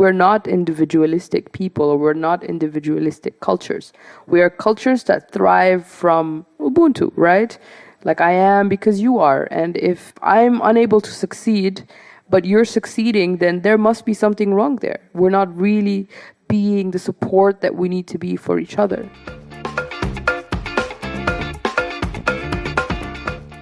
we're not individualistic people or we're not individualistic cultures. We are cultures that thrive from Ubuntu, right? Like I am because you are. And if I'm unable to succeed, but you're succeeding, then there must be something wrong there. We're not really being the support that we need to be for each other.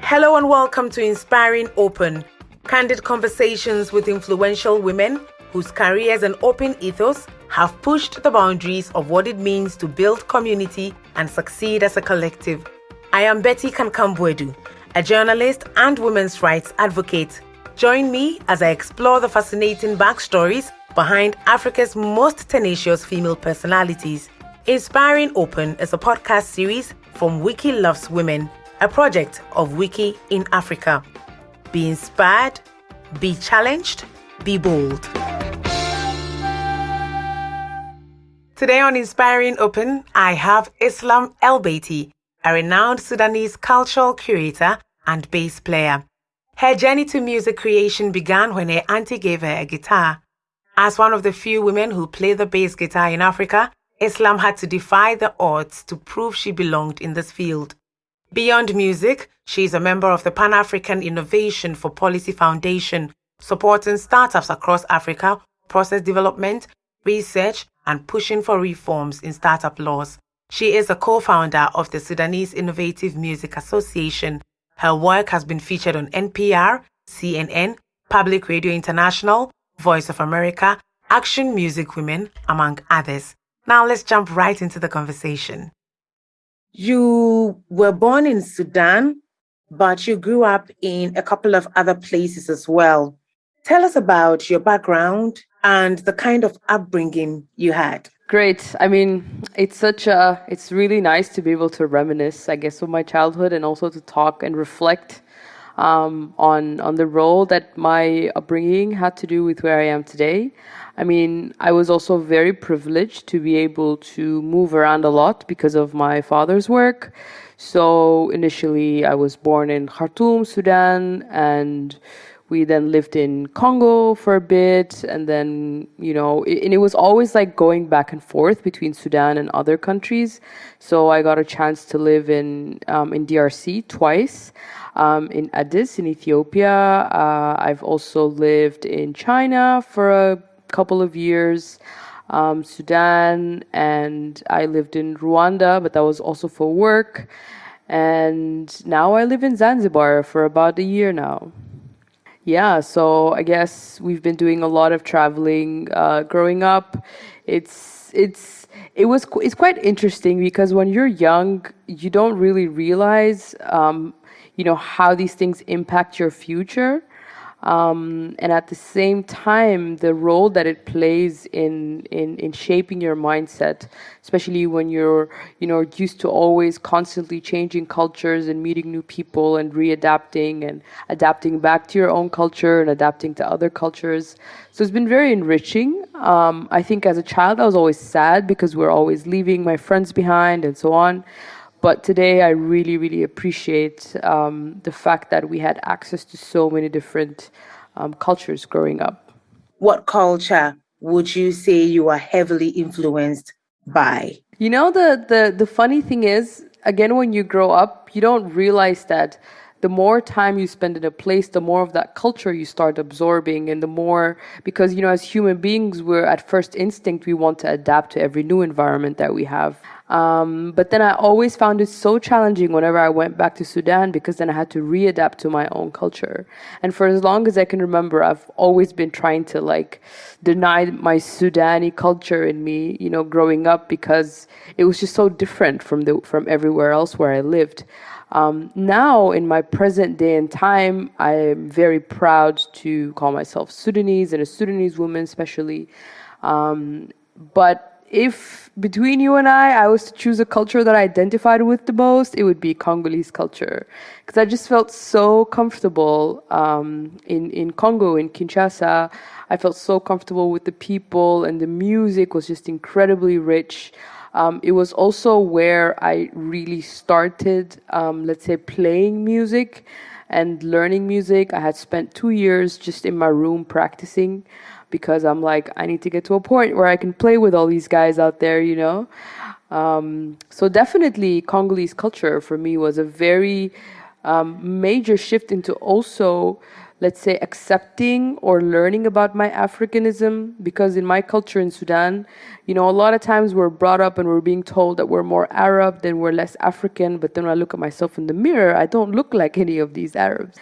Hello and welcome to Inspiring Open, candid conversations with influential women whose careers and open ethos have pushed the boundaries of what it means to build community and succeed as a collective. I am Betty Kankam-Boadu, a journalist and women's rights advocate. Join me as I explore the fascinating backstories behind Africa's most tenacious female personalities. Inspiring Open is a podcast series from Wiki Loves Women, a project of Wiki in Africa. Be inspired, be challenged, be bold. Today on Inspiring Open, I have Islam El Beiti, a renowned Sudanese cultural curator and bass player. Her journey to music creation began when her auntie gave her a guitar. As one of the few women who play the bass guitar in Africa, Islam had to defy the odds to prove she belonged in this field. Beyond music, she is a member of the Pan African Innovation for Policy Foundation, supporting startups across Africa, process development, research, and pushing for reforms in startup laws. She is a co founder of the Sudanese Innovative Music Association. Her work has been featured on NPR, CNN, Public Radio International, Voice of America, Action Music Women, among others. Now let's jump right into the conversation. You were born in Sudan, but you grew up in a couple of other places as well. Tell us about your background and the kind of upbringing you had. Great. I mean, it's such a, it's really nice to be able to reminisce, I guess, of my childhood and also to talk and reflect um, on on the role that my upbringing had to do with where I am today. I mean, I was also very privileged to be able to move around a lot because of my father's work. So initially, I was born in Khartoum, Sudan, and we then lived in Congo for a bit, and then you know, it, and it was always like going back and forth between Sudan and other countries. So I got a chance to live in um, in DRC twice, um, in Addis in Ethiopia. Uh, I've also lived in China for a couple of years. Um, Sudan, and I lived in Rwanda, but that was also for work. And now I live in Zanzibar for about a year now. Yeah, so I guess we've been doing a lot of traveling uh, growing up. It's it's it was it's quite interesting because when you're young, you don't really realize, um, you know, how these things impact your future um, and at the same time the role that it plays in, in in shaping your mindset especially when you're you know used to always constantly changing cultures and meeting new people and readapting and adapting back to your own culture and adapting to other cultures. So it's been very enriching. Um, i think as a child i was always sad because we're always leaving my friends behind and so on but today, I really, really appreciate um, the fact that we had access to so many different um, cultures growing up. What culture would you say you are heavily influenced by? You know, the, the, the funny thing is, again, when you grow up, you don't realize that the more time you spend in a place, the more of that culture you start absorbing, and the more because you know, as human beings, we're at first instinct we want to adapt to every new environment that we have. Um, but then I always found it so challenging whenever I went back to Sudan because then I had to readapt to my own culture. And for as long as I can remember, I've always been trying to like deny my Sudani culture in me, you know, growing up because it was just so different from the from everywhere else where I lived. Um, now, in my present day and time, I am very proud to call myself Sudanese and a Sudanese woman, especially. Um, but if between you and I, I was to choose a culture that I identified with the most, it would be Congolese culture. Because I just felt so comfortable um, in, in Congo, in Kinshasa. I felt so comfortable with the people, and the music was just incredibly rich. Um, it was also where I really started, um, let's say, playing music and learning music. I had spent two years just in my room practicing because I'm like, I need to get to a point where I can play with all these guys out there, you know? Um, so definitely Congolese culture for me was a very um, major shift into also let's say accepting or learning about my africanism because in my culture in sudan you know a lot of times we're brought up and we're being told that we're more arab than we're less african but then when i look at myself in the mirror i don't look like any of these arabs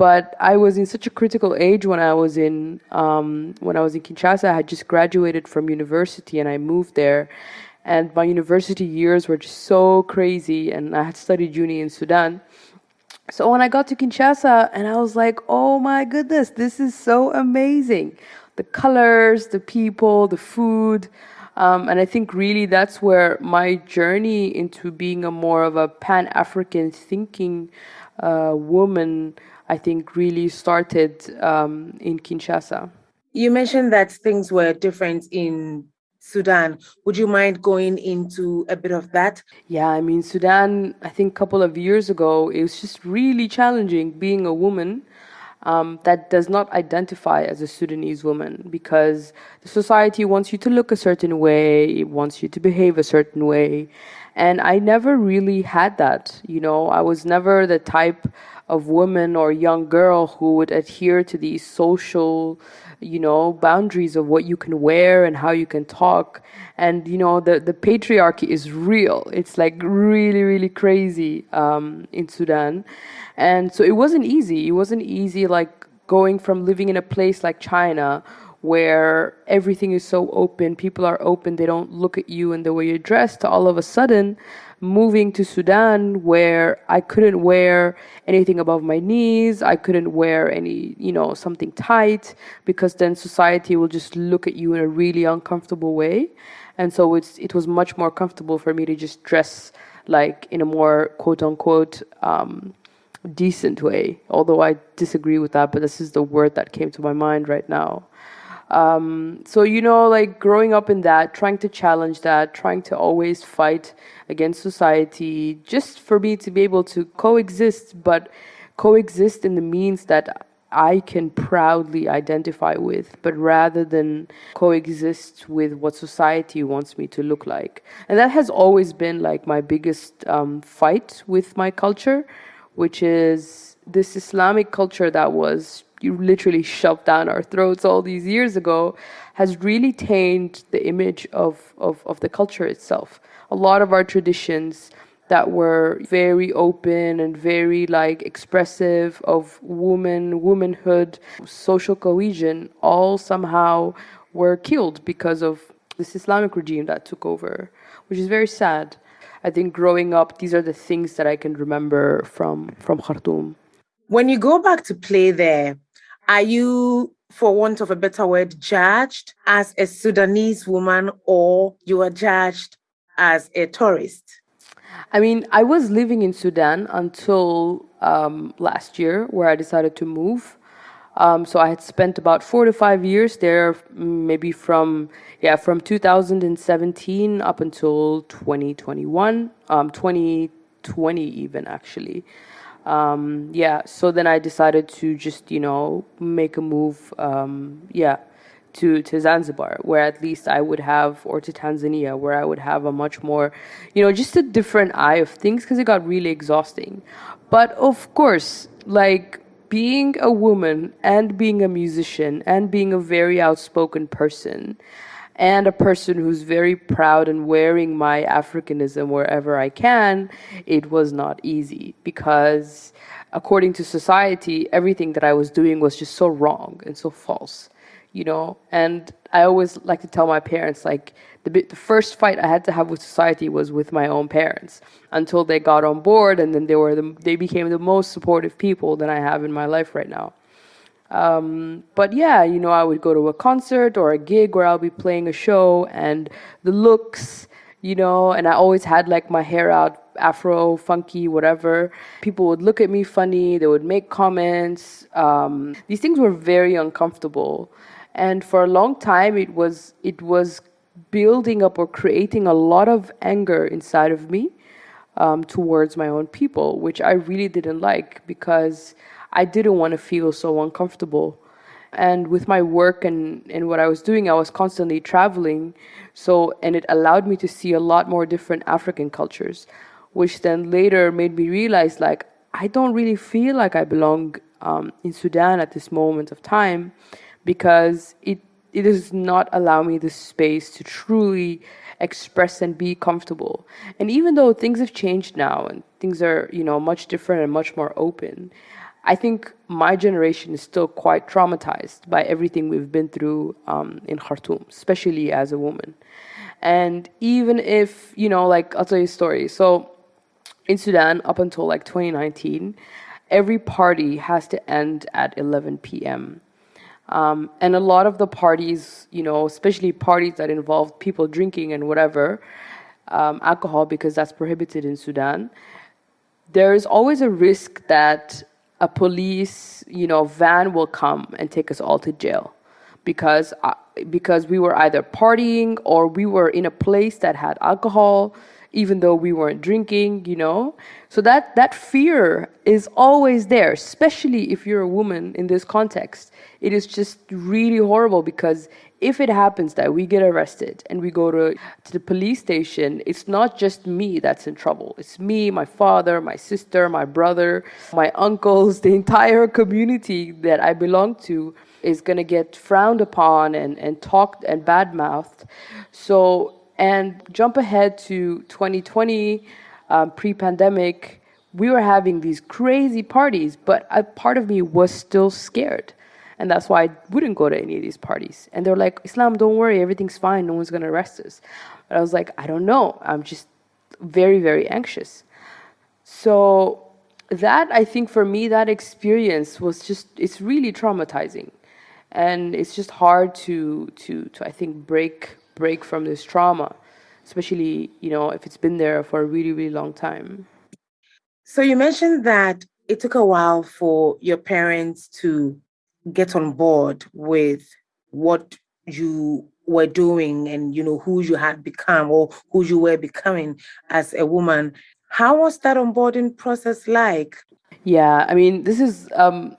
but I was in such a critical age when I was in um, when I was in Kinshasa. I had just graduated from university and I moved there, and my university years were just so crazy. And I had studied uni in Sudan, so when I got to Kinshasa, and I was like, "Oh my goodness, this is so amazing! The colors, the people, the food." Um, and I think really that's where my journey into being a more of a Pan African thinking uh, woman I think, really started um, in Kinshasa. You mentioned that things were different in Sudan. Would you mind going into a bit of that? Yeah, I mean, Sudan, I think a couple of years ago, it was just really challenging being a woman um, that does not identify as a Sudanese woman because the society wants you to look a certain way, it wants you to behave a certain way. And I never really had that. You know, I was never the type of woman or young girl who would adhere to these social you know boundaries of what you can wear and how you can talk and you know the the patriarchy is real it's like really really crazy um, in sudan and so it wasn't easy it wasn't easy like going from living in a place like china where everything is so open people are open they don't look at you and the way you're dressed to all of a sudden moving to Sudan where I couldn't wear anything above my knees. I couldn't wear any, you know, something tight because then society will just look at you in a really uncomfortable way. And so it's, it was much more comfortable for me to just dress like in a more quote unquote um, decent way. Although I disagree with that, but this is the word that came to my mind right now. Um, so, you know, like growing up in that, trying to challenge that, trying to always fight against society, just for me to be able to coexist, but coexist in the means that I can proudly identify with, but rather than coexist with what society wants me to look like. And that has always been like my biggest um, fight with my culture, which is this Islamic culture that was literally shoved down our throats all these years ago has really tainted the image of, of, of the culture itself. A lot of our traditions that were very open and very like expressive of woman, womanhood, social cohesion, all somehow were killed because of this Islamic regime that took over, which is very sad. I think growing up, these are the things that I can remember from from Khartoum. When you go back to play there, are you, for want of a better word, judged as a Sudanese woman or you are judged as a tourist? I mean, I was living in Sudan until um, last year, where I decided to move. Um, so I had spent about four to five years there, maybe from yeah from 2017 up until 2021, um, 2020 even actually um, yeah, so then I decided to just, you know, make a move, um, yeah, to, to Zanzibar, where at least I would have, or to Tanzania, where I would have a much more, you know, just a different eye of things because it got really exhausting. But of course, like being a woman and being a musician and being a very outspoken person, and a person who's very proud and wearing my Africanism wherever I can, it was not easy because according to society, everything that I was doing was just so wrong and so false, you know? And I always like to tell my parents, like, the, the first fight I had to have with society was with my own parents until they got on board and then they were the, they became the most supportive people that I have in my life right now. Um, but yeah, you know, I would go to a concert or a gig where I'll be playing a show and the looks, you know, and I always had like my hair out, afro, funky, whatever. People would look at me funny, they would make comments. Um, these things were very uncomfortable. And for a long time, it was, it was building up or creating a lot of anger inside of me um, towards my own people, which I really didn't like because I didn't want to feel so uncomfortable. and with my work and, and what I was doing, I was constantly traveling. So, and it allowed me to see a lot more different African cultures, which then later made me realize like, I don't really feel like I belong um, in Sudan at this moment of time because it, it does not allow me the space to truly express and be comfortable. And even though things have changed now and things are, you know, much different and much more open, I think my generation is still quite traumatized by everything we've been through um, in Khartoum, especially as a woman. And even if, you know, like, I'll tell you a story. So in Sudan, up until like 2019, every party has to end at 11 p.m. Um, and a lot of the parties, you know, especially parties that involve people drinking and whatever, um, alcohol, because that's prohibited in Sudan, there is always a risk that a police, you know, van will come and take us all to jail because uh, because we were either partying or we were in a place that had alcohol even though we weren't drinking, you know. So that that fear is always there, especially if you're a woman in this context. It is just really horrible because if it happens that we get arrested and we go to, to the police station, it's not just me that's in trouble. It's me, my father, my sister, my brother, my uncles, the entire community that I belong to is going to get frowned upon and, and talked and badmouthed. So and jump ahead to 2020, um, pre pandemic, we were having these crazy parties, but a part of me was still scared. And that's why I wouldn't go to any of these parties. And they're like, Islam, don't worry, everything's fine, no one's gonna arrest us. But I was like, I don't know, I'm just very, very anxious. So that I think for me, that experience was just, it's really traumatizing. And it's just hard to, to, to I think, break break from this trauma, especially, you know, if it's been there for a really, really long time. So you mentioned that it took a while for your parents to get on board with what you were doing and you know who you had become or who you were becoming as a woman. How was that onboarding process like? Yeah i mean this is um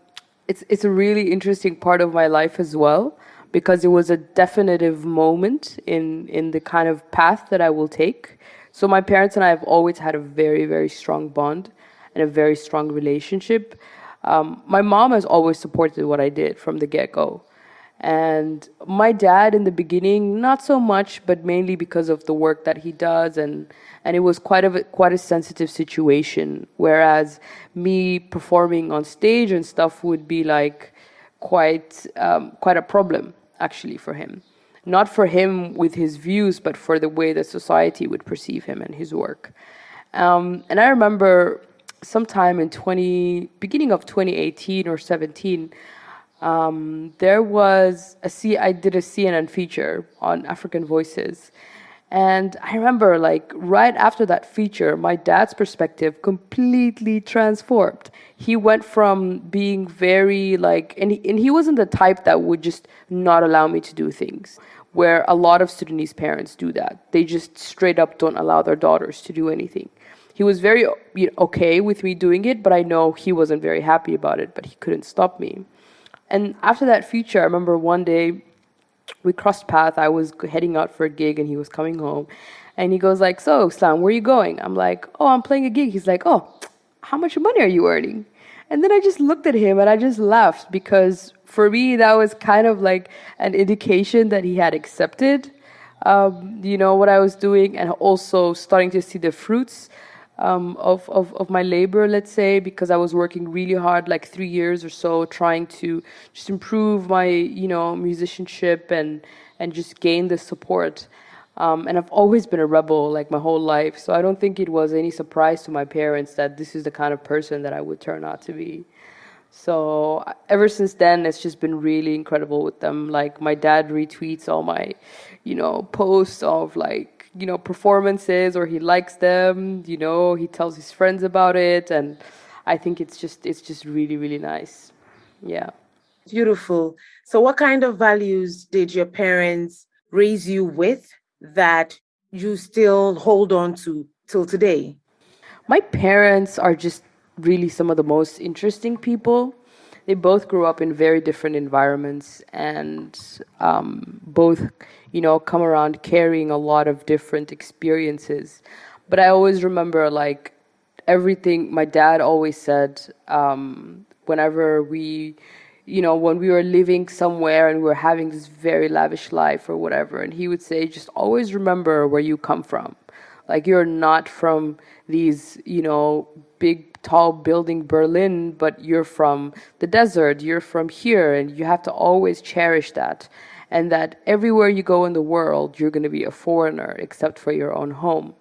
it's it's a really interesting part of my life as well because it was a definitive moment in in the kind of path that I will take. So my parents and I have always had a very very strong bond and a very strong relationship. Um, my mom has always supported what I did from the get go. And my dad in the beginning, not so much, but mainly because of the work that he does, and and it was quite a quite a sensitive situation. Whereas me performing on stage and stuff would be like quite um, quite a problem actually for him. Not for him with his views, but for the way that society would perceive him and his work. Um, and I remember sometime in 20, beginning of 2018 or 17, um, there was a C, I did a CNN feature on African voices. And I remember, like, right after that feature, my dad's perspective completely transformed. He went from being very, like, and he, and he wasn't the type that would just not allow me to do things, where a lot of Sudanese parents do that. They just straight up don't allow their daughters to do anything. He was very you know, okay with me doing it, but I know he wasn't very happy about it, but he couldn't stop me. And after that feature, I remember one day we crossed paths. I was heading out for a gig and he was coming home. And he goes like, so Islam, where are you going? I'm like, oh, I'm playing a gig. He's like, oh, how much money are you earning? And then I just looked at him and I just laughed because for me, that was kind of like an indication that he had accepted, um, you know, what I was doing and also starting to see the fruits um, of, of, of my labor, let's say, because I was working really hard, like three years or so, trying to just improve my, you know, musicianship and, and just gain the support. Um, and I've always been a rebel like my whole life, so I don't think it was any surprise to my parents that this is the kind of person that I would turn out to be. So ever since then, it's just been really incredible with them. Like my dad retweets all my, you know, posts of like you know performances or he likes them you know he tells his friends about it and i think it's just it's just really really nice. Yeah. Beautiful. So what kind of values did your parents raise you with that you still hold on to till today? My parents are just really some of the most interesting people they both grew up in very different environments and um, both, you know, come around carrying a lot of different experiences. But I always remember like everything my dad always said um, whenever we you know when we were living somewhere and we were having this very lavish life or whatever and he would say just always remember where you come from like you're not from these you know big tall building berlin but you're from the desert you're from here and you have to always cherish that and that everywhere you go in the world you're going to be a foreigner except for your own home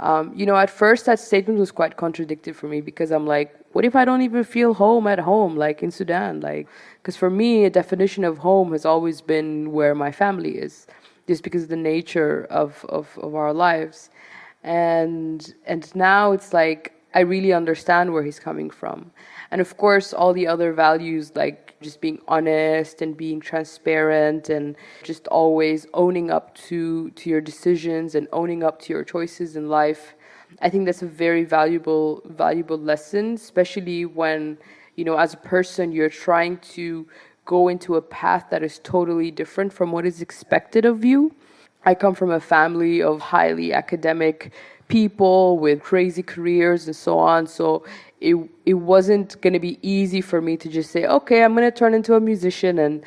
um, you know, at first that statement was quite contradictory for me because I'm like, what if I don't even feel home at home, like in Sudan? Like, because for me, a definition of home has always been where my family is, just because of the nature of, of, of our lives. And, and now it's like, I really understand where he's coming from. And of course, all the other values like just being honest and being transparent and just always owning up to to your decisions and owning up to your choices in life i think that's a very valuable valuable lesson especially when you know as a person you're trying to go into a path that is totally different from what is expected of you i come from a family of highly academic people with crazy careers and so on so it it wasn't going to be easy for me to just say, okay, I'm going to turn into a musician and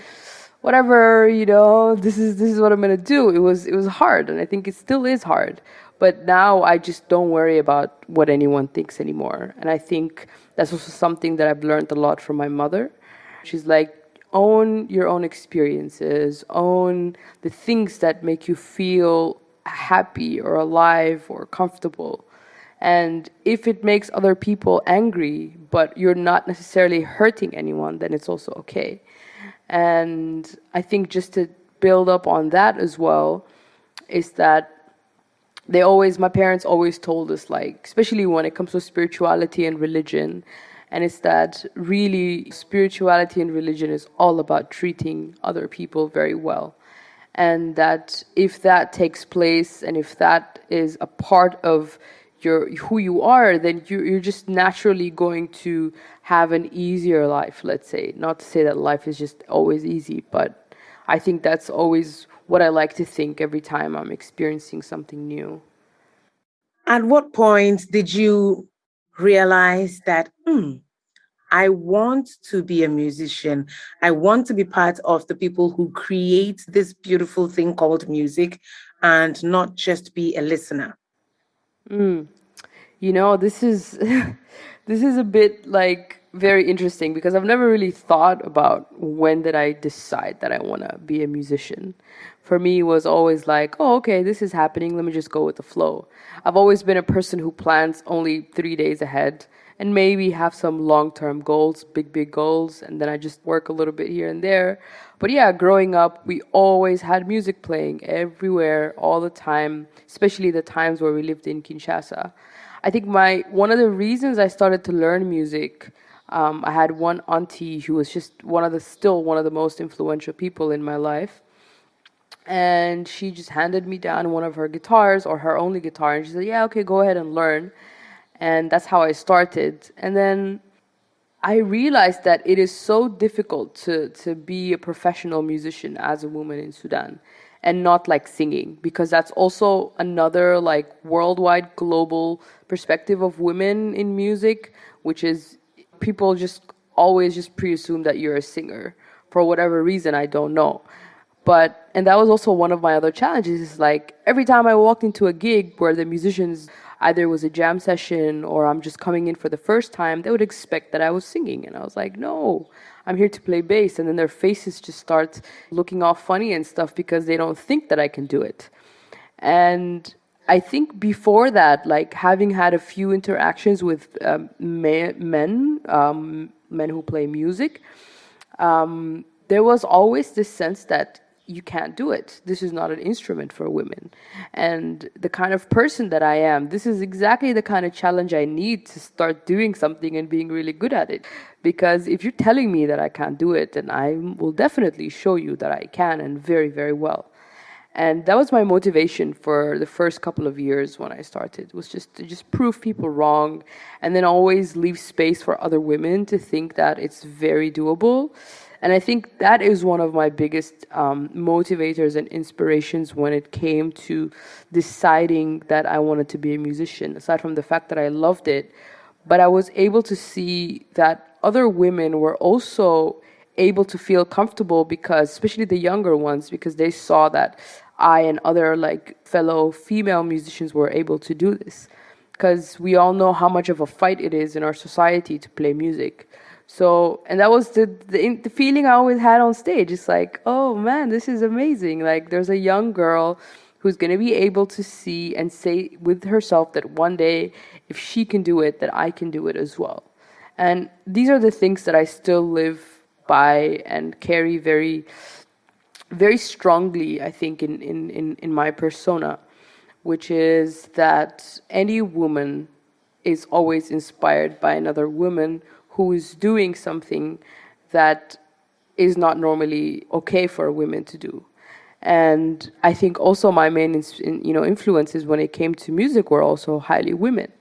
whatever, you know, this is this is what I'm going to do. It was it was hard, and I think it still is hard. But now I just don't worry about what anyone thinks anymore, and I think that's also something that I've learned a lot from my mother. She's like, own your own experiences, own the things that make you feel happy or alive or comfortable and if it makes other people angry, but you're not necessarily hurting anyone, then it's also okay. And I think just to build up on that as well, is that they always, my parents always told us, like, especially when it comes to spirituality and religion, and it's that really spirituality and religion is all about treating other people very well. And that if that takes place and if that is a part of you're who you are, then you, you're just naturally going to have an easier life, let's say. Not to say that life is just always easy, but I think that's always what I like to think every time I'm experiencing something new. At what point did you realize that, hmm, I want to be a musician. I want to be part of the people who create this beautiful thing called music and not just be a listener. Mm. You know, this is this is a bit like very interesting because I've never really thought about when did I decide that I want to be a musician. For me, it was always like, oh, okay, this is happening. Let me just go with the flow. I've always been a person who plans only three days ahead and maybe have some long term goals, big, big goals, and then I just work a little bit here and there. But yeah, growing up, we always had music playing everywhere, all the time, especially the times where we lived in Kinshasa. I think my one of the reasons I started to learn music, um, I had one auntie who was just one of the still one of the most influential people in my life and she just handed me down one of her guitars or her only guitar and she said yeah okay go ahead and learn and that's how I started. And then I realized that it is so difficult to, to be a professional musician as a woman in Sudan and not like singing because that's also another like worldwide global perspective of women in music which is people just always just pre-assume that you're a singer for whatever reason I don't know but and that was also one of my other challenges is like every time I walked into a gig where the musicians either it was a jam session or I'm just coming in for the first time, they would expect that I was singing. And I was like, no, I'm here to play bass. And then their faces just start looking all funny and stuff because they don't think that I can do it. And I think before that, like having had a few interactions with um, men, um, men who play music, um, there was always this sense that you can't do it. This is not an instrument for women. And the kind of person that I am, this is exactly the kind of challenge I need to start doing something and being really good at it. Because if you're telling me that I can't do it, then I will definitely show you that I can and very, very well. and that was my motivation for the first couple of years when I started was just to just prove people wrong and then always leave space for other women to think that it's very doable. And I think that is one of my biggest um, motivators and inspirations when it came to deciding that I wanted to be a musician, aside from the fact that I loved it. But I was able to see that other women were also able to feel comfortable because especially the younger ones because they saw that I and other like fellow female musicians were able to do this because we all know how much of a fight it is in our society to play music. So, and that was the, the, the feeling I always had on stage. It's like, oh man, this is amazing. Like, there's a young girl who's going to be able to see and say with herself that one day, if she can do it, that I can do it as well. And these are the things that I still live by and carry very very strongly, I think, in, in, in, in my persona, which is that any woman is always inspired by another woman who is doing something that is not normally okay for women to do. And I think also my main you know, influences when it came to music were also highly women.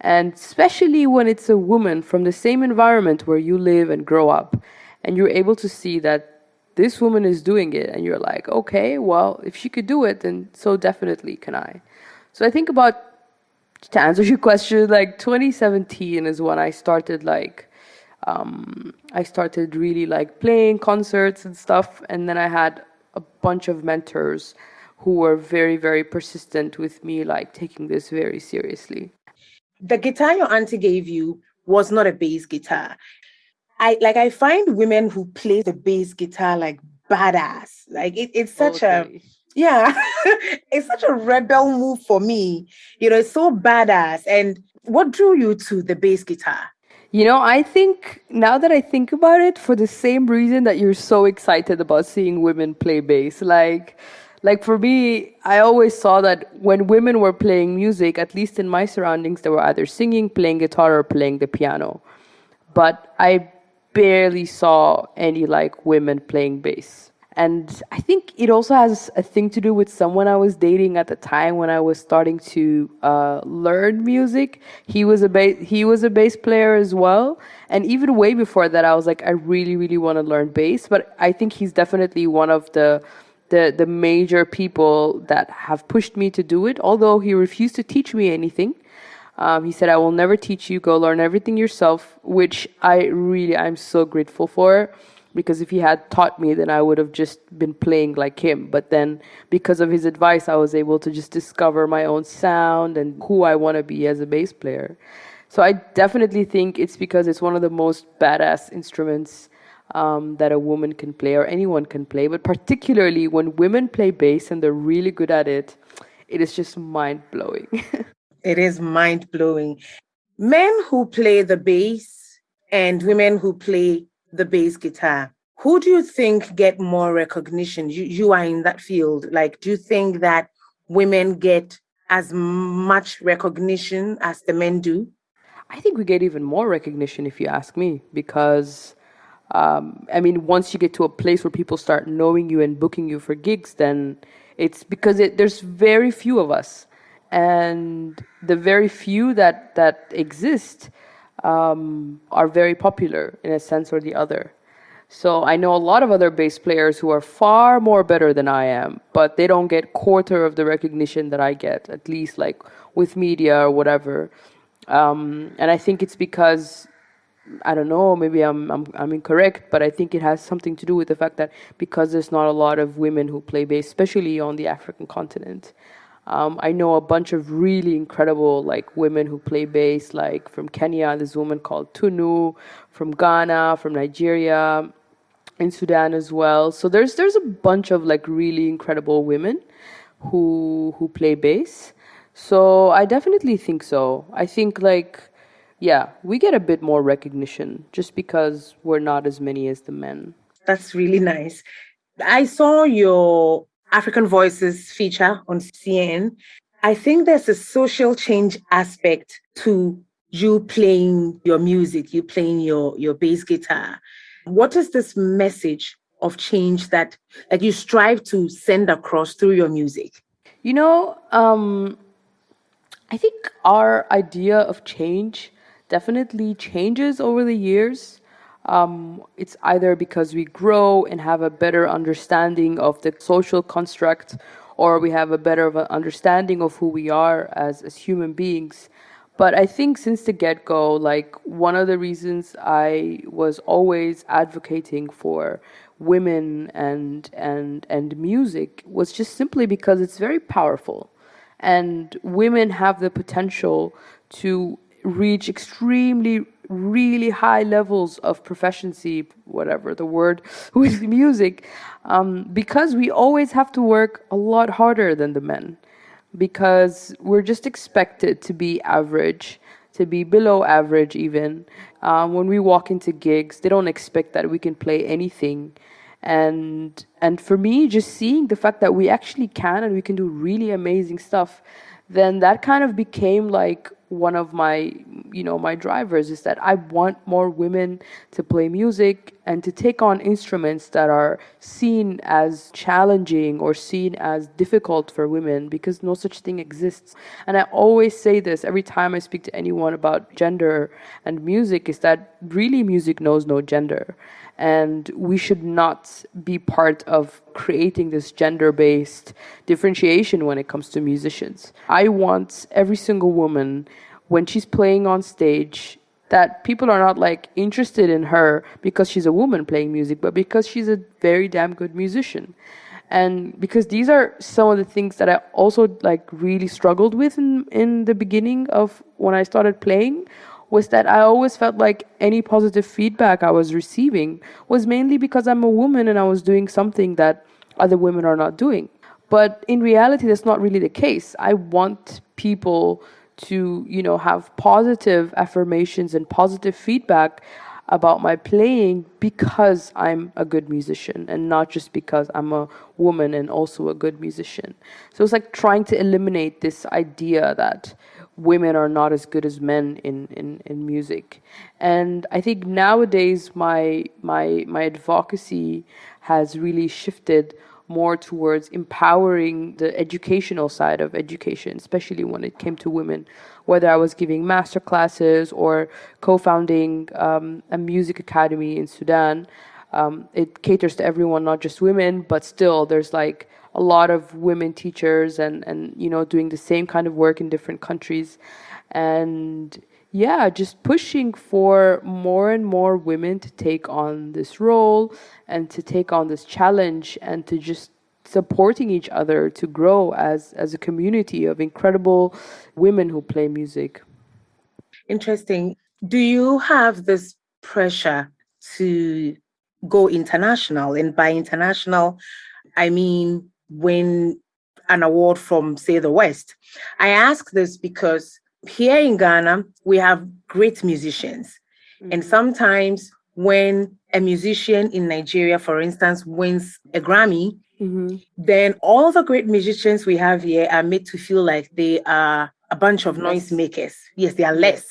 And especially when it's a woman from the same environment where you live and grow up, and you're able to see that this woman is doing it and you're like okay well if she could do it then so definitely can i so i think about to answer your question like 2017 is when i started like um, i started really like playing concerts and stuff and then i had a bunch of mentors who were very very persistent with me like taking this very seriously the guitar your auntie gave you was not a bass guitar I like I find women who play the bass guitar like badass. Like it, it's such okay. a yeah, it's such a rebel move for me. You know, it's so badass. And what drew you to the bass guitar? You know, I think now that I think about it, for the same reason that you're so excited about seeing women play bass, like like for me, I always saw that when women were playing music, at least in my surroundings, they were either singing, playing guitar, or playing the piano. But I barely saw any like women playing bass. And I think it also has a thing to do with someone I was dating at the time when I was starting to uh, learn music. He was a bass he was a bass player as well, and even way before that, I was like, I really, really want to learn bass. But I think he's definitely one of the the the major people that have pushed me to do it. Although he refused to teach me anything, um, he said, I will never teach you, go learn everything yourself, which I really, I'm so grateful for because if he had taught me, then I would have just been playing like him. But then because of his advice, I was able to just discover my own sound and who I want to be as a bass player. So I definitely think it's because it's one of the most badass instruments um, that a woman can play or anyone can play. But particularly when women play bass and they're really good at it, it is just mind blowing. It is mind blowing. Men who play the bass and women who play the bass guitar, who do you think get more recognition? You, you are in that field. Like, do you think that women get as much recognition as the men do? I think we get even more recognition if you ask me, because um, I mean, once you get to a place where people start knowing you and booking you for gigs, then it's because it, there's very few of us and the very few that that exist um, are very popular in a sense or the other. So I know a lot of other bass players who are far more better than I am, but they don't get quarter of the recognition that I get, at least like with media or whatever. Um, and I think it's because I don't know, maybe I'm, I'm I'm incorrect, but I think it has something to do with the fact that because there's not a lot of women who play bass, especially on the African continent. Um, I know a bunch of really incredible like women who play bass, like from Kenya, this woman called Tunu, from Ghana, from Nigeria, in Sudan as well. So there's there's a bunch of like really incredible women who who play bass. So I definitely think so. I think like yeah, we get a bit more recognition just because we're not as many as the men. That's really nice. I saw your African Voices feature on CNN, I think there's a social change aspect to you playing your music, you playing your, your bass guitar. What is this message of change that that you strive to send across through your music? You know, um, I think our idea of change definitely changes over the years. Um, it's either because we grow and have a better understanding of the social construct, or we have a better understanding of who we are as, as human beings. But I think since the get go, like one of the reasons I was always advocating for women and and and music was just simply because it's very powerful and women have the potential to reach extremely really high levels of proficiency whatever the word with music um, because we always have to work a lot harder than the men. Because we're just expected to be average to be below average even. Um, when we walk into gigs they don't expect that we can play anything. And and for me just seeing the fact that we actually can and we can do really amazing stuff then that kind of became like one of my you know my drivers is that I want more women to play music and to take on instruments that are seen as challenging or seen as difficult for women because no such thing exists. And I always say this every time I speak to anyone about gender and music is that really music knows no gender and we should not be part of creating this gender based differentiation when it comes to musicians. I want every single woman, when she's playing on stage, that people are not like interested in her because she's a woman playing music, but because she's a very damn good musician. And because these are some of the things that I also like really struggled with in, in the beginning of when I started playing was that I always felt like any positive feedback I was receiving was mainly because I'm a woman and I was doing something that other women are not doing. But in reality, that's not really the case. I want people to, you know, have positive affirmations and positive feedback about my playing because I'm a good musician and not just because I'm a woman and also a good musician. So it's like trying to eliminate this idea that women are not as good as men in, in, in music. And I think nowadays my my my advocacy has really shifted more towards empowering the educational side of education, especially when it came to women. Whether I was giving master classes or co-founding um, a music academy in Sudan, um, it caters to everyone, not just women, but still there's like a lot of women teachers and and you know doing the same kind of work in different countries. And yeah just pushing for more and more women to take on this role and to take on this challenge and to just supporting each other to grow as as a community of incredible women who play music. Interesting. Do you have this pressure to go international? And by international i mean win an award from, say, the West. I ask this because here in Ghana, we have great musicians. Mm-hmm. And sometimes when a musician in Nigeria, for instance, wins a Grammy, mm-hmm. then all the great musicians we have here are made to feel like they are a bunch of noise makers. Yes, they are less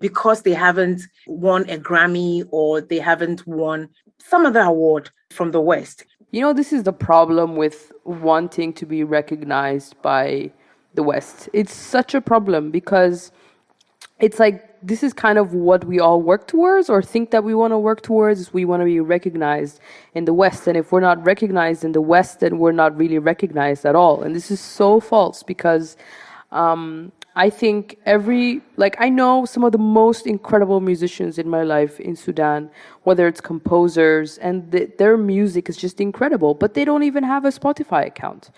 because they haven't won a Grammy or they haven't won some other award from the West. You know, this is the problem with wanting to be recognized by the West. It's such a problem because it's like this is kind of what we all work towards or think that we want to work towards we want to be recognized in the west and if we're not recognized in the west then we're not really recognized at all and this is so false because um, I think every, like, I know some of the most incredible musicians in my life in Sudan, whether it's composers, and the, their music is just incredible, but they don't even have a Spotify account.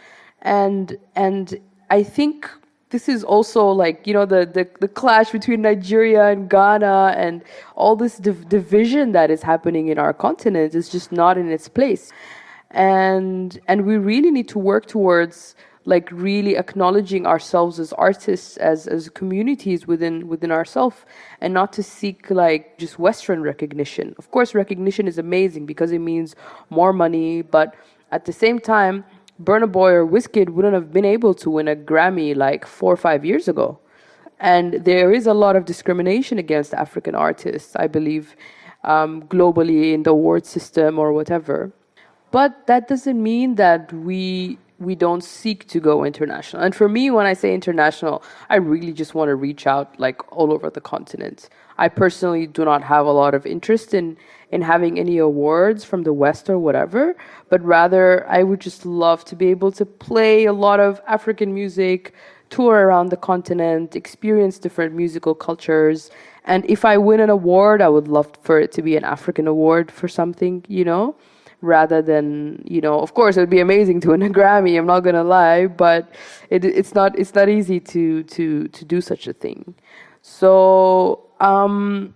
And, and I think this is also like, you know, the, the, the clash between Nigeria and Ghana and all this div division that is happening in our continent is just not in its place. And, and we really need to work towards like really acknowledging ourselves as artists as as communities within within ourselves and not to seek like just western recognition. Of course recognition is amazing because it means more money but at the same time Burna Boy or Wizkid wouldn't have been able to win a Grammy like 4 or 5 years ago. And there is a lot of discrimination against African artists I believe um, globally in the award system or whatever. But that doesn't mean that we we don't seek to go international. And for me, when I say international, I really just want to reach out like all over the continent. I personally do not have a lot of interest in in having any awards from the West or whatever, but rather I would just love to be able to play a lot of African music, tour around the continent, experience different musical cultures. And if I win an award, I would love for it to be an African award for something, you know? Rather than you know of course it would be amazing to win a grammy i'm not going to lie but it, it's not it's not easy to to to do such a thing. So um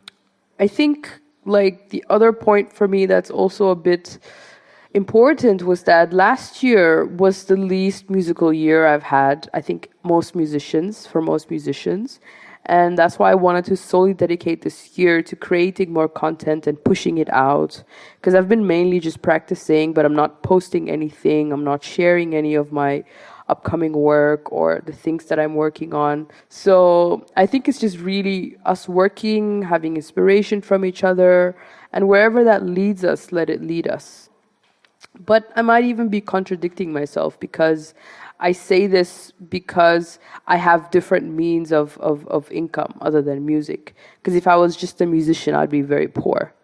i think like the other point for me that's also a bit important was that last year was the least musical year i've had i think most musicians for most musicians and that's why I wanted to solely dedicate this year to creating more content and pushing it out. Because I've been mainly just practicing, but I'm not posting anything. I'm not sharing any of my upcoming work or the things that I'm working on. So I think it's just really us working, having inspiration from each other, and wherever that leads us, let it lead us. But I might even be contradicting myself because I say this because I have different means of, of, of income other than music. Because if I was just a musician, I'd be very poor.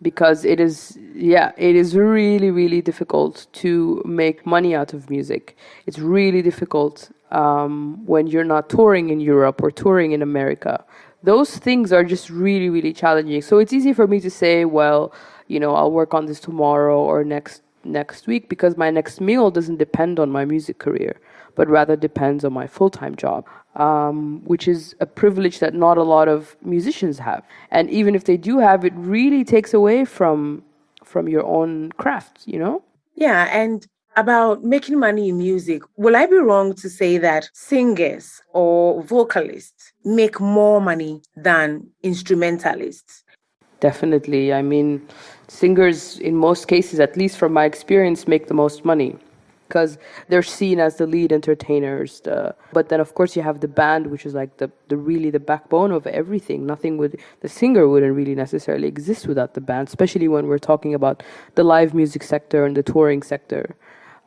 Because it is, yeah, it is really, really difficult to make money out of music. It's really difficult um, when you're not touring in Europe or touring in America. Those things are just really, really challenging. So it's easy for me to say, well, you know, I'll work on this tomorrow or next next week because my next meal doesn't depend on my music career, but rather depends on my full time job, um, which is a privilege that not a lot of musicians have. And even if they do have, it really takes away from from your own craft, you know? Yeah, and about making money in music, will I be wrong to say that singers or vocalists make more money than instrumentalists? Definitely. I mean, singers, in most cases, at least from my experience, make the most money because they're seen as the lead entertainers. The, but then, of course, you have the band, which is like the, the really the backbone of everything. Nothing would the singer wouldn't really necessarily exist without the band, especially when we're talking about the live music sector and the touring sector.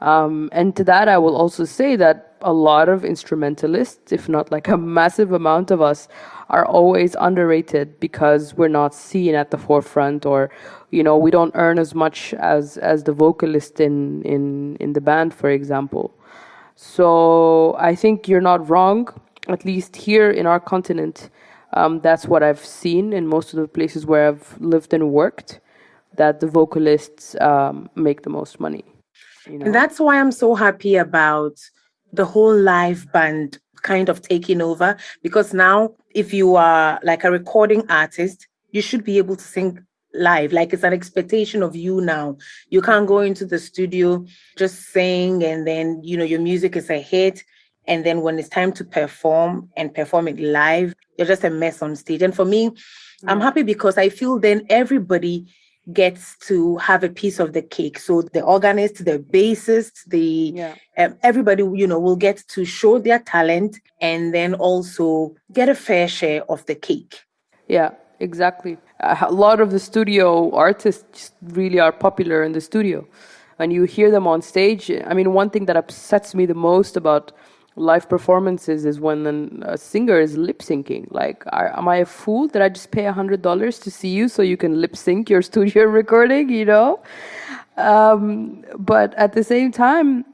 Um, and to that, I will also say that a lot of instrumentalists, if not like a massive amount of us, are always underrated because we're not seen at the forefront or you know we don't earn as much as as the vocalist in in in the band for example so i think you're not wrong at least here in our continent um, that's what i've seen in most of the places where i've lived and worked that the vocalists um, make the most money you know? and that's why i'm so happy about the whole live band kind of taking over because now if you are like a recording artist you should be able to sing live. Like it's an expectation of you now. You can't go into the studio just sing and then you know your music is a hit and then when it's time to perform and perform it live you're just a mess on stage. And for me mm-hmm. i'm happy because i feel then everybody gets to have a piece of the cake so the organist the bassist the yeah. um, everybody you know will get to show their talent and then also get a fair share of the cake yeah exactly. A lot of the studio artists really are popular in the studio. And you hear them on stage. I mean, one thing that upsets me the most about live performances is when a singer is lip syncing. Like, are, am I a fool? Did I just pay hundred dollars to see you so you can lip sync your studio recording? You know, um, but at the same time,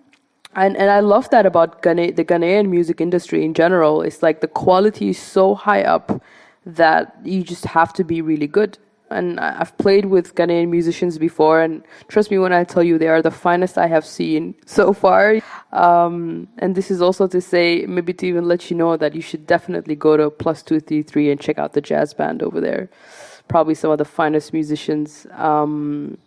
and and I love that about Ghana, the Ghanaian music industry in general. It's like the quality is so high up that you just have to be really good. And I've played with Ghanaian musicians before, and trust me when I tell you, they are the finest I have seen so far. Um, and this is also to say, maybe to even let you know that you should definitely go to Plus Two Three Three and check out the jazz band over there. Probably some of the finest musicians. Um,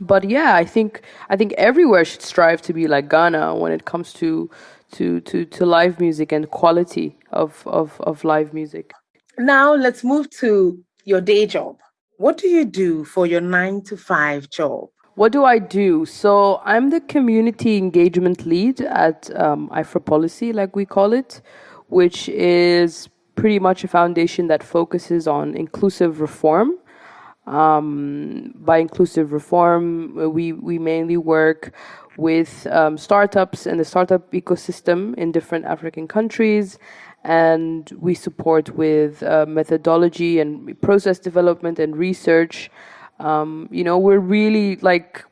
but yeah, I think I think everywhere should strive to be like Ghana when it comes to to to, to live music and quality of, of, of live music. Now let's move to your day job. What do you do for your nine to five job? What do I do? So I'm the community engagement lead at um, Policy, like we call it, which is pretty much a foundation that focuses on inclusive reform. Um, by inclusive reform, we, we mainly work with um, startups and the startup ecosystem in different African countries. And we support with uh, methodology and process development and research. Um, you know, we're really like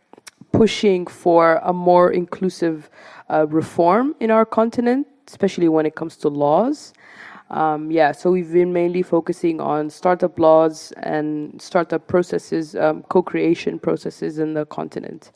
pushing for a more inclusive uh, reform in our continent, especially when it comes to laws. Um, yeah, so we've been mainly focusing on startup laws and startup processes, um, co-creation processes in the continent.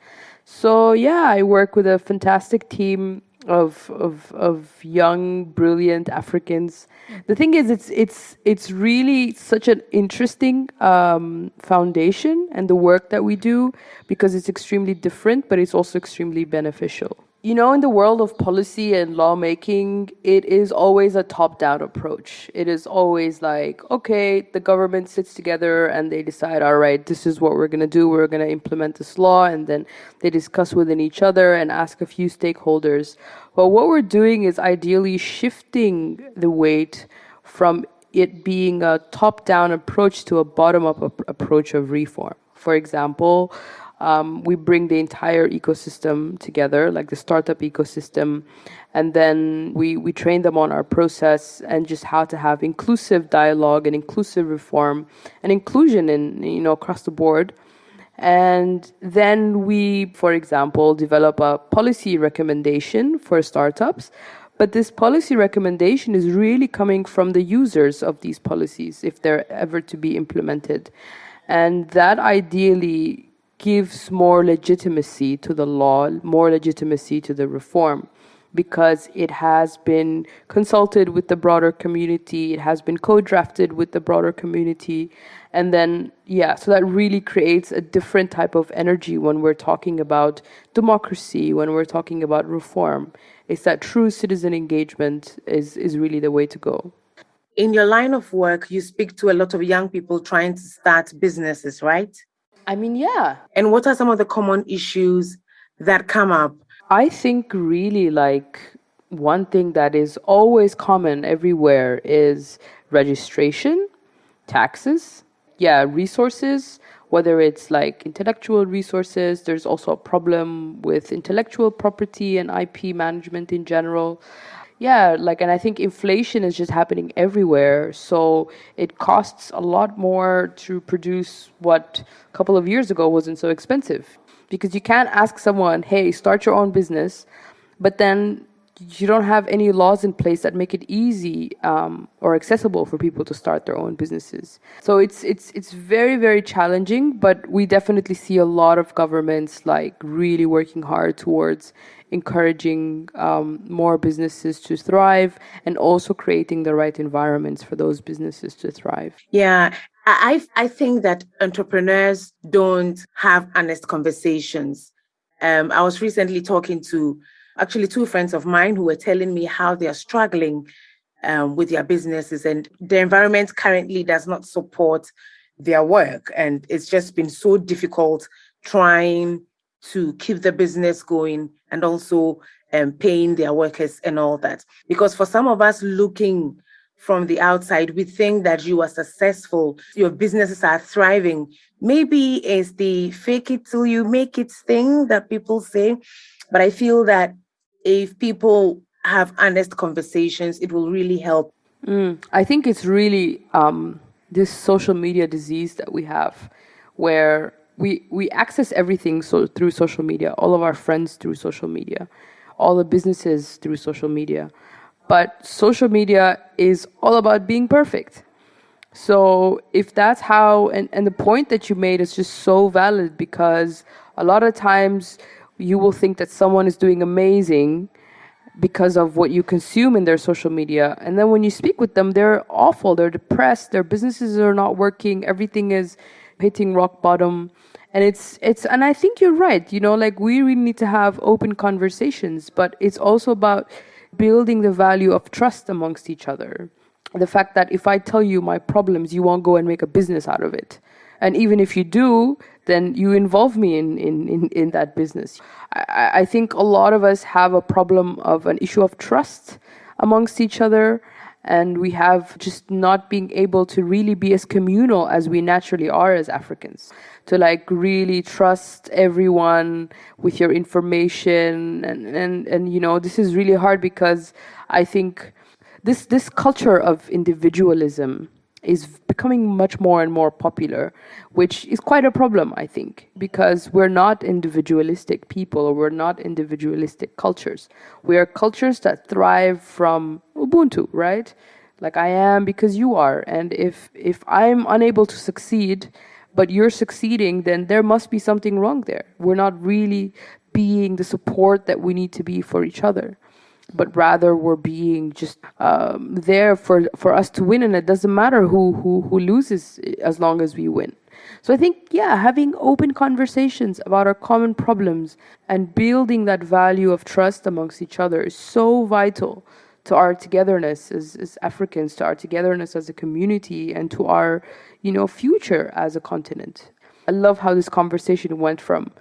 So yeah, I work with a fantastic team of of of young, brilliant Africans. The thing is, it's it's it's really such an interesting um, foundation and the work that we do because it's extremely different, but it's also extremely beneficial. You know, in the world of policy and lawmaking, it is always a top down approach. It is always like, okay, the government sits together and they decide, all right, this is what we're going to do. We're going to implement this law. And then they discuss within each other and ask a few stakeholders. But what we're doing is ideally shifting the weight from it being a top down approach to a bottom up approach of reform. For example, um, we bring the entire ecosystem together, like the startup ecosystem, and then we, we train them on our process and just how to have inclusive dialogue and inclusive reform and inclusion in you know across the board. And then we, for example, develop a policy recommendation for startups. But this policy recommendation is really coming from the users of these policies if they're ever to be implemented. And that ideally gives more legitimacy to the law, more legitimacy to the reform because it has been consulted with the broader community, it has been co-drafted with the broader community, and then yeah, so that really creates a different type of energy when we're talking about democracy, when we're talking about reform. It's that true citizen engagement is is really the way to go. In your line of work, you speak to a lot of young people trying to start businesses, right? I mean, yeah. And what are some of the common issues that come up? I think really like one thing that is always common everywhere is registration, taxes, yeah, resources, whether it's like intellectual resources, there's also a problem with intellectual property and IP management in general yeah like and i think inflation is just happening everywhere so it costs a lot more to produce what a couple of years ago wasn't so expensive. Because you can't ask someone hey start your own business but then you don't have any laws in place that make it easy um, or accessible for people to start their own businesses. So it's it's it's very very challenging, but we definitely see a lot of governments like really working hard towards encouraging um, more businesses to thrive and also creating the right environments for those businesses to thrive. Yeah. I, I think that entrepreneurs don't have honest conversations. Um, I was recently talking to actually two friends of mine who were telling me how they are struggling um, with their businesses and the environment currently does not support their work. And it's just been so difficult trying to keep the business going and also um, paying their workers and all that. Because for some of us looking from the outside, we think that you are successful, your businesses are thriving. Maybe it's the fake it till you make it thing that people say. But I feel that if people have honest conversations, it will really help. Mm, I think it's really um, this social media disease that we have where we we access everything so through social media all of our friends through social media all the businesses through social media but social media is all about being perfect. So if that's how and, and the point that you made is just so valid because a lot of times you will think that someone is doing amazing because of what you consume in their social media. And then when you speak with them they're awful they're depressed their businesses are not working everything is hitting rock bottom. And it's it's and i think you're right you know like we really need to have open conversations but it's also about building the value of trust amongst each other. The fact that if i tell you my problems you won't go and make a business out of it. And even if you do then you involve me in in in, in that business. I, I think a lot of us have a problem of an issue of trust amongst each other and we have just not being able to really be as communal as we naturally are as Africans. To like really trust everyone with your information and, and, and you know, this is really hard because I think this this culture of individualism is becoming much more and more popular, which is quite a problem, I think, because we're not individualistic people or we're not individualistic cultures. We are cultures that thrive from Ubuntu, right? Like I am because you are. And if, if I'm unable to succeed, but you're succeeding, then there must be something wrong there. We're not really being the support that we need to be for each other but rather we're being just um, there for for us to win, and it doesn't matter who who who loses as long as we win. So I think yeah, having open conversations about our common problems and building that value of trust amongst each other is so vital to our togetherness as, as Africans, to our togetherness as a community, and to our you know future as a continent. I love how this conversation went from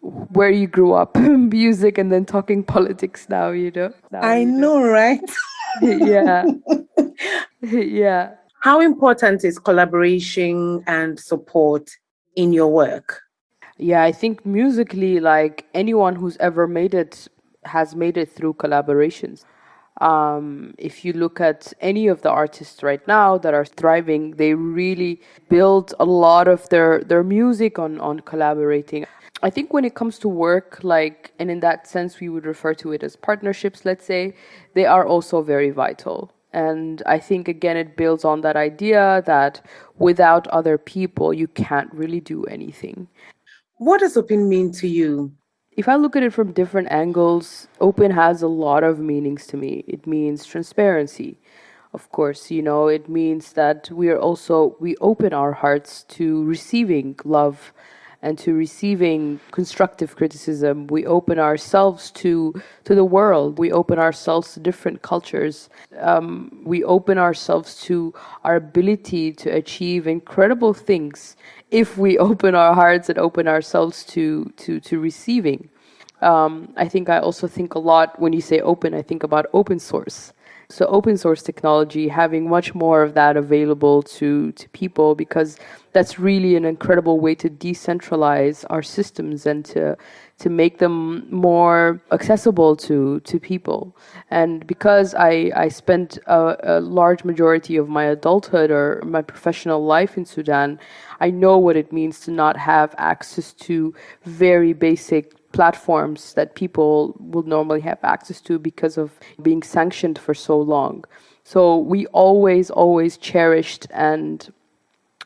where you grew up, music, and then talking politics now, you know. Now I you know, right? yeah. yeah. How important is collaboration and support in your work? Yeah, I think musically, like anyone who's ever made it has made it through collaborations. Um, if you look at any of the artists right now that are thriving, they really build a lot of their, their music on, on collaborating. I think when it comes to work, like, and in that sense, we would refer to it as partnerships, let's say, they are also very vital. And I think, again, it builds on that idea that without other people, you can't really do anything. What does open mean to you? If I look at it from different angles, open has a lot of meanings to me. It means transparency. Of course, you know, it means that we are also, we open our hearts to receiving love and to receiving constructive criticism. We open ourselves to to the world. We open ourselves to different cultures. Um, we open ourselves to our ability to achieve incredible things if we open our hearts and open ourselves to to to receiving. Um, I think I also think a lot when you say open. I think about open source. So open source technology, having much more of that available to, to people because that's really an incredible way to decentralize our systems and to to make them more accessible to to people. And because I I spent a, a large majority of my adulthood or my professional life in Sudan, I know what it means to not have access to very basic platforms that people would normally have access to because of being sanctioned for so long. So we always, always cherished and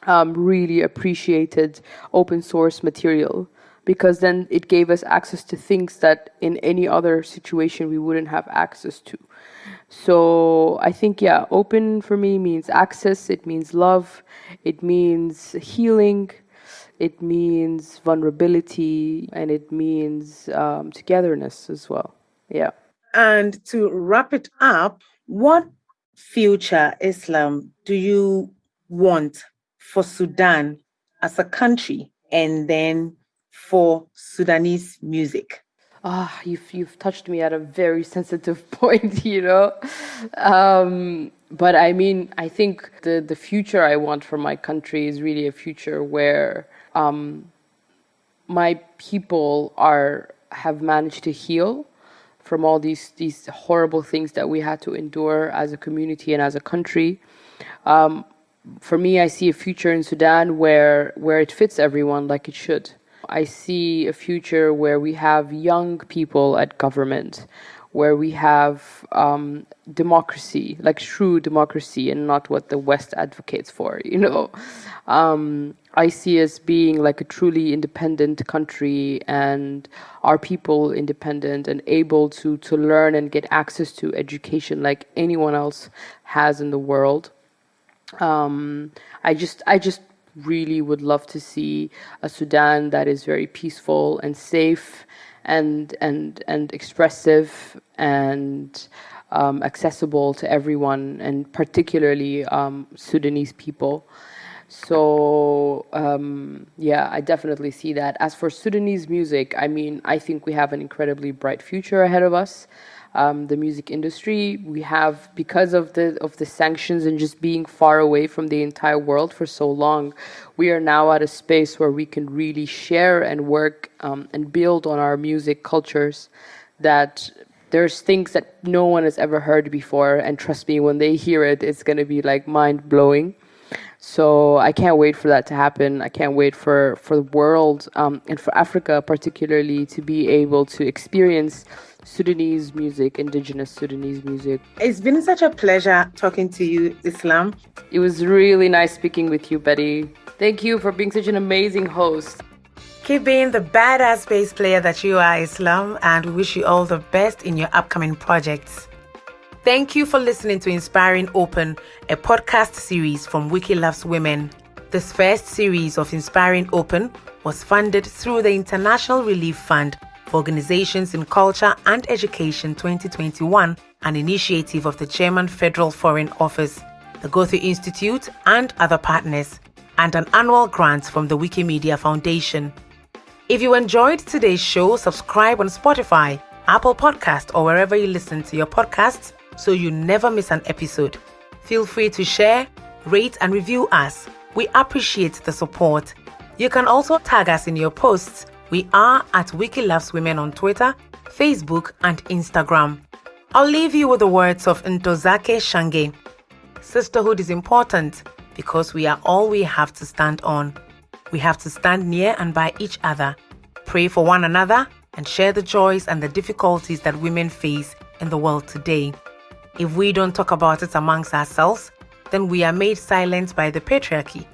um, really appreciated open source material because then it gave us access to things that in any other situation we wouldn't have access to. So I think, yeah, open for me means access, it means love, it means healing, it means vulnerability and it means um, togetherness as well. Yeah. And to wrap it up, what future Islam do you want for Sudan as a country and then for Sudanese music? Ah, you've you've touched me at a very sensitive point, you know. Um, but I mean, I think the the future I want for my country is really a future where um, my people are have managed to heal from all these these horrible things that we had to endure as a community and as a country. Um, for me, I see a future in Sudan where where it fits everyone like it should. I see a future where we have young people at government, where we have um, democracy, like true democracy, and not what the West advocates for. You know, um, I see us being like a truly independent country, and our people independent and able to to learn and get access to education like anyone else has in the world. Um, I just, I just really would love to see a Sudan that is very peaceful and safe and and and expressive and um, accessible to everyone, and particularly um, Sudanese people. So um, yeah, I definitely see that. As for Sudanese music, I mean, I think we have an incredibly bright future ahead of us. um, the music industry. We have because of the of the sanctions and just being far away from the entire world for so long, we are now at a space where we can really share and work um, and build on our music cultures. That there's things that no one has ever heard before, and trust me, when they hear it, it's gonna be like mind blowing. So I can't wait for that to happen. I can't wait for for the world um, and for Africa particularly to be able to experience Sudanese music, indigenous Sudanese music. It's been such a pleasure talking to you, Islam. It was really nice speaking with you, Betty. Thank you for being such an amazing host. Keep being the badass bass player that you are, Islam, and we wish you all the best in your upcoming projects. Thank you for listening to Inspiring Open, a podcast series from Wiki Loves Women. This first series of Inspiring Open was funded through the International Relief Fund for Organizations in Culture and Education 2021, an initiative of the German Federal Foreign Office, the Goethe Institute, and other partners, and an annual grant from the Wikimedia Foundation. If you enjoyed today's show, subscribe on Spotify, Apple Podcast, or wherever you listen to your podcasts so you never miss an episode. Feel free to share, rate, and review us. We appreciate the support. You can also tag us in your posts we are at Wiki Loves Women on Twitter, Facebook, and Instagram. I'll leave you with the words of Ntozake Shange. Sisterhood is important because we are all we have to stand on. We have to stand near and by each other, pray for one another, and share the joys and the difficulties that women face in the world today. If we don't talk about it amongst ourselves, then we are made silent by the patriarchy,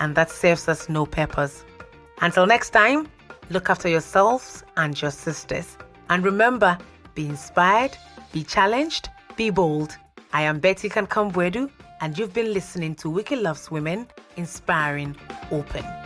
and that serves us no purpose. Until next time, Look after yourselves and your sisters. And remember, be inspired, be challenged, be bold. I am Betty Kankam-Boadu, and you've been listening to Wiki Loves Women, Inspiring Open.